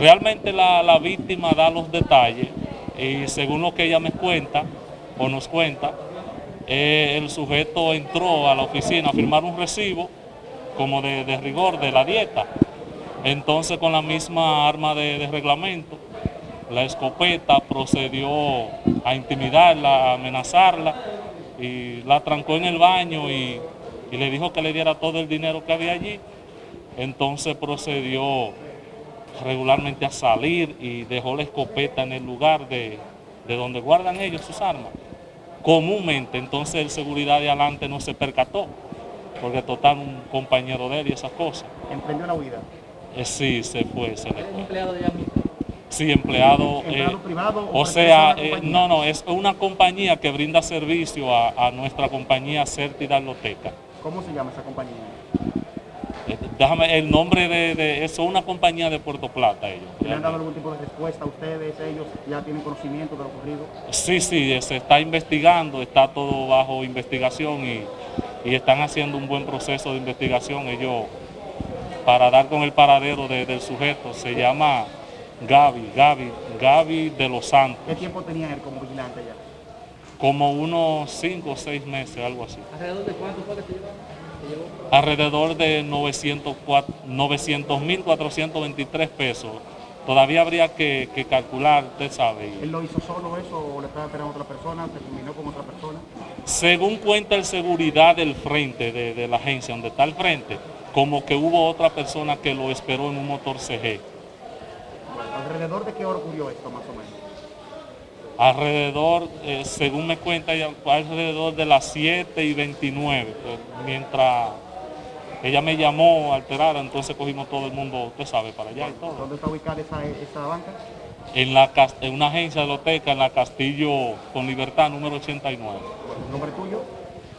Realmente la, la víctima da los detalles y según lo que ella me cuenta o nos cuenta, eh, el sujeto entró a la oficina a firmar un recibo como de, de rigor de la dieta. Entonces con la misma arma de, de reglamento, la escopeta procedió a intimidarla, a amenazarla y la trancó en el baño y, y le dijo que le diera todo el dinero que había allí. Entonces procedió regularmente a salir y dejó la escopeta en el lugar de, de donde guardan ellos sus armas. Comúnmente, entonces el seguridad de adelante no se percató, porque total un compañero de él y esas cosas. ¿Emprendió la huida? Eh, sí, se fue, se le ¿Es un fue. empleado de? Sí, empleado. ¿Empleado eh, privado o o sea, eh, no, no, es una compañía que brinda servicio a, a nuestra compañía Certidad Loteca. ¿Cómo se llama esa compañía? Eh, Déjame, el nombre de, de eso es una compañía de Puerto Plata ellos. ¿Le han dado algún tipo de respuesta a ustedes? ¿Ellos ya tienen conocimiento de lo ocurrido? Sí, sí, se está investigando, está todo bajo investigación y, y están haciendo un buen proceso de investigación. Ellos, para dar con el paradero de- del sujeto, se llama Gaby, Gaby, Gaby de los Santos, ¿Qué tiempo tenía él como vigilante ya? como unos 5 o 6 meses, algo así. ¿Alrededor de cuánto fue que Alrededor de 900.423 pesos. Todavía habría que, que calcular, usted sabe. ¿Él lo hizo solo eso o le estaba esperando a otra persona? ¿Se combinó con otra persona? Según cuenta el seguridad del frente, de, de la agencia donde está el frente, como que hubo otra persona que lo esperó en un motor CG. ¿Alrededor de qué hora ocurrió esto más o menos? Alrededor, eh, según me cuenta, alrededor de las 7 y 29, pues, mientras ella me llamó alterada, entonces cogimos todo el mundo, usted sabe, para allá y todo. ¿Dónde está ubicada esa, esa banca? En, la, en una agencia de loteca en la Castillo con Libertad número 89. Bueno, ¿Nombre tuyo?